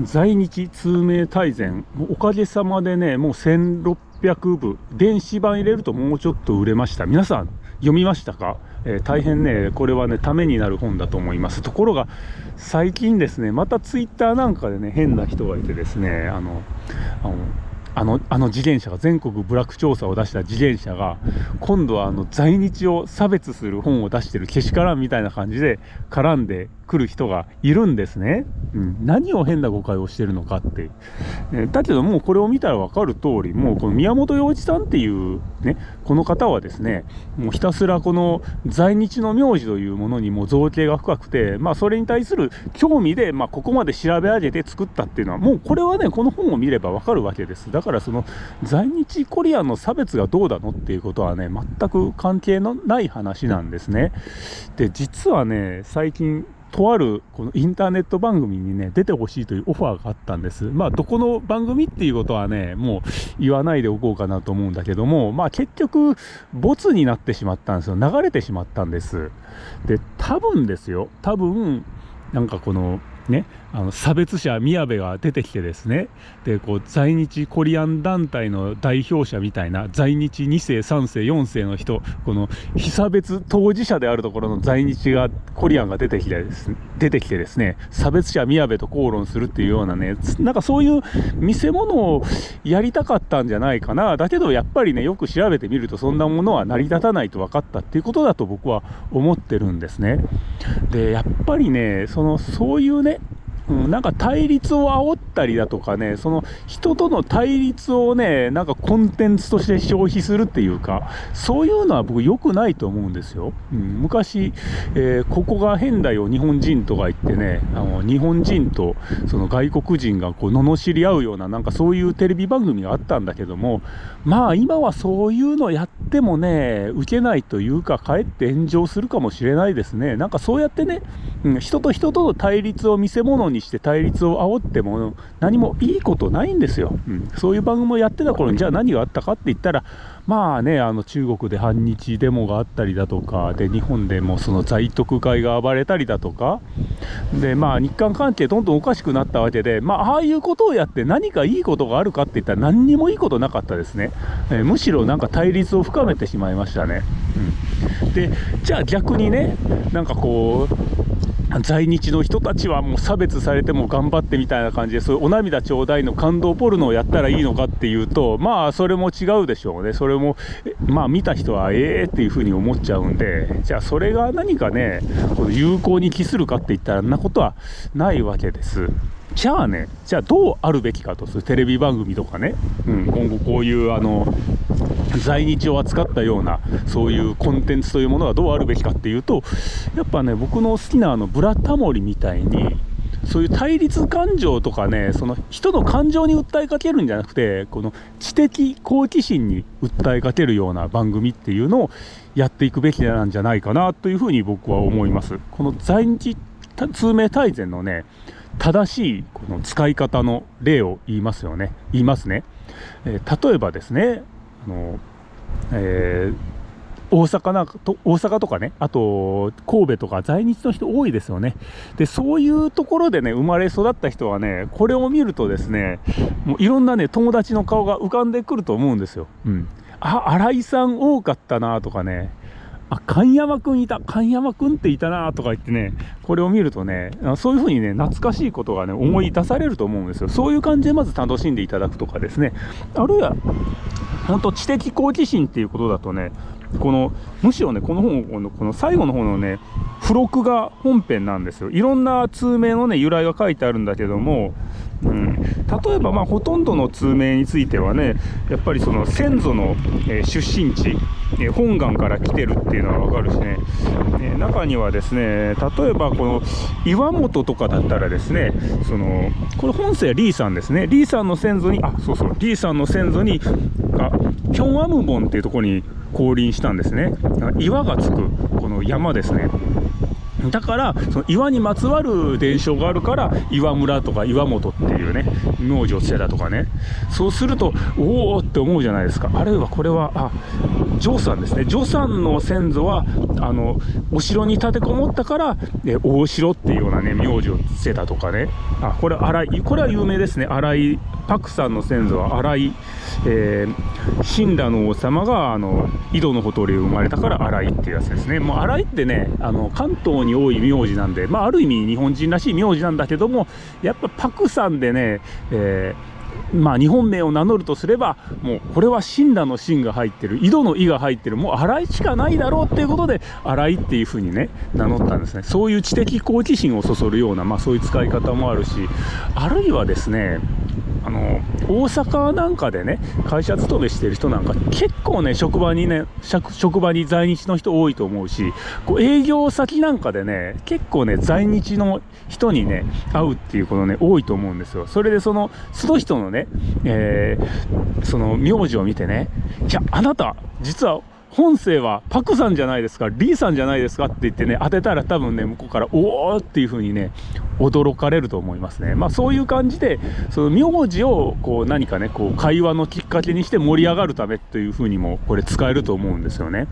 在日通名大全おかげさまでねもう1600部電子版入れるともうちょっと売れました。皆さん読みましたか、えー、大変ねこれはねためになる本だと思います。ところが最近ですねまたツイッターなんかでね変な人がいてですねあのあのあのあの自転車が全国部落調査を出した自転車が今度はあの在日を差別する本を出してるけしからんみたいな感じで絡んでくる人がいるんですね、うん、何を変な誤解をしてるのかって、えだけどもうこれを見たら分かる通りもうこの宮本洋一さんっていうねこの方はですねもうひたすらこの在日の名字というものにも造形が深くてまあそれに対する興味で、まあ、ここまで調べ上げて作ったっていうのはもうこれはねこの本を見れば分かるわけです。だだからその在日コリアンの差別がどうだのっていうことはね全く関係のない話なんですねで実はね最近とあるこのインターネット番組にね、出てほしいというオファーがあったんです。まあ、どこの番組っていうことはね、もう言わないでおこうかなと思うんだけども、まあ結局、ボツになってしまったんですよ。流れてしまったんです。で、多分ですよ、多分、なんかこの、ね、あの差別者宮部が出てきてですね。でこう在日コリアン団体の代表者みたいな在日2世3世4世の人この被差別当事者であるところの在日がコリアンが出てきてです出てきてですね差別者宮部と口論するっていうようなねなんかそういう見せ物をやりたかったんじゃないかな。だけどやっぱりねよく調べてみるとそんなものは成り立たないと分かったっていうことだと僕は思ってるんですね。でやっぱりねそのそういうねうん、なんか対立を煽ったりだとかね、その人との対立をね、なんかコンテンツとして消費するっていうか、そういうのは僕良くないと思うんですよ。うん、昔、えー、ここが変だよ、日本人とか言ってね、あの日本人とその外国人がこう罵り合うような、なんかそういうテレビ番組があったんだけども、まあ今はそういうのやってもね、受けないというか、かえって炎上するかもしれないですね。なんかそうやってね、うん、人と人との対立を見せ物にして対立を煽っても何もいいことないんですよ、うん、そういう番組をやってた頃にじゃあ何があったかって言ったらまあねあの中国で反日デモがあったりだとかで日本でもその在特会が暴れたりだとかでまあ日韓関係どんどんおかしくなったわけでまあああいうことをやって何かいいことがあるかって言ったら何にもいいことなかったですね、えー、むしろなんか対立を深めてしまいましたね、うん、でじゃあ逆にねなんかこう在日の人たちはもう差別されても頑張ってみたいな感じでそういうお涙ちょうだいの感動ポルノをやったらいいのかっていうとまあそれも違うでしょうね。それもまあ見た人はええっていうふうに思っちゃうんでじゃあそれが何かねこの有効に帰するかって言ったらんなことはないわけです。じゃあねじゃあどうあるべきかとする。テレビ番組とかね、うん、今後こういうあの在日を扱ったようなそういうコンテンツというものがどうあるべきかっていうとやっぱね僕の好きなあのブラタモリみたいにそういう対立感情とかねその人の感情に訴えかけるんじゃなくてこの知的好奇心に訴えかけるような番組っていうのをやっていくべきなんじゃないかなというふうに僕は思います。この在日通名大全のね正しいこの使い方の例を言いますよね。言いますね、えー、例えばですねあの、えー、大阪なと大阪とかね、あと神戸とか在日の人多いですよね。で、そういうところでね、生まれ育った人はね、これを見るとですね、もういろんなね、友達の顔が浮かんでくると思うんですよ。うん。あ、新井さん多かったなとかね、あ、神山くんいた、神山くんっていたなとか言ってね、これを見るとね、そういう風にね、懐かしいことがね、思い出されると思うんですよ。そういう感じでまず楽しんでいただくとかですね、あるいは、本当知的好奇心っていうことだとね、この、むしろね、この本、このこの最後の方のね、付録が本編なんですよ。いろんな通名のね、由来が書いてあるんだけども、うん、例えばまあほとんどの通名についてはねやっぱりその先祖の、えー、出身地、えー、本願から来てるっていうのは分かるしね、えー、中にはですね例えばこの岩本とかだったらですねそのこれ本姓はリーさんですね。リーさんの先祖にあそうそうリーさんの先祖にあキョンアムボンっていうところに降臨したんですね。岩がつくこの山ですね。だからその岩にまつわる伝承があるから岩村とか岩本っていうね名字をつけたとかね。そうするとおおって思うじゃないですか。あるいはこれはあジさんですね。ジョさんの先祖はあのお城に立てこもったからえ大城っていうようなね名字をつけたとかね。あこれ荒井これは有名ですね。荒井パクさんの先祖は荒井、えー、神羅の王様があの井戸のほとり生まれたから荒井っていうやつですね。もう荒井ってねあの関東に多い名字なんでまあある意味日本人らしい名字なんだけどもやっぱパクさんでね、えーまあ、日本名を名乗るとすれば、もうこれは神羅の神が入ってる、井戸の井が入ってる、もう荒井しかないだろうっていうことで、荒井っていうふうにね、名乗ったんですね。そういう知的好奇心をそそるような、まあそういう使い方もあるし、あるいはですね、あの大阪なんかでね会社勤めしてる人なんか結構ね職場にね職場に在日の人多いと思うしこう営業先なんかでね結構ね在日の人にね会うっていうことね多いと思うんですよ。それでそのその人のね、えー、その名字を見てねいやあなた実は本姓はパクさんじゃないですか、リーさんじゃないですかって言ってね、当てたら多分ね、向こうから、おーっていう風にね、驚かれると思いますね。まあそういう感じで、その名字をこう何かね、こう会話のきっかけにして盛り上がるためという風にもこれ使えると思うんですよね。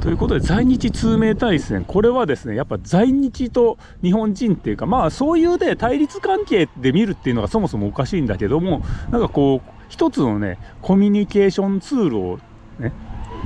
ということで、在日通名対戦、これはですね、やっぱ在日と日本人っていうか、まあそういうで対立関係で見るっていうのがそもそもおかしいんだけども、なんかこう、一つのね、コミュニケーションツールをね、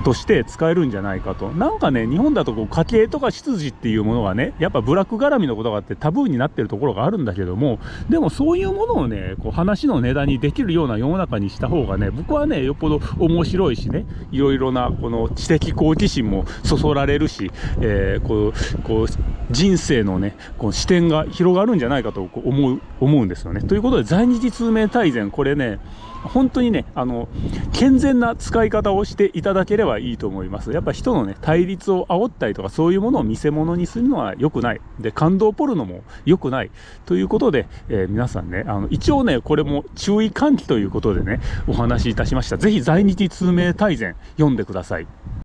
として使えるんじゃないかと。なんかね、日本だとこう家計とか出自っていうものがね、やっぱブラック絡みのことがあってタブーになってるところがあるんだけども、でもそういうものをね、こう話の値段にできるような世の中にした方がね、僕はね、よっぽど面白いしね、いろいろなこの知的好奇心もそそられるし、えー、こう、こう、人生のね、こう視点が広がるんじゃないかと思う、思うんですよね。ということで、在日通名大全、これね、本当にね、あの、健全な使い方をしていただければいいと思います。やっぱ人のね、対立を煽ったりとか、そういうものを見せ物にするのは良くない。で、感動ポルノも良くない。ということで、えー、皆さんね、あの、一応ね、これも注意喚起ということでね、お話しいたしました。ぜひ在日通名大全読んでください。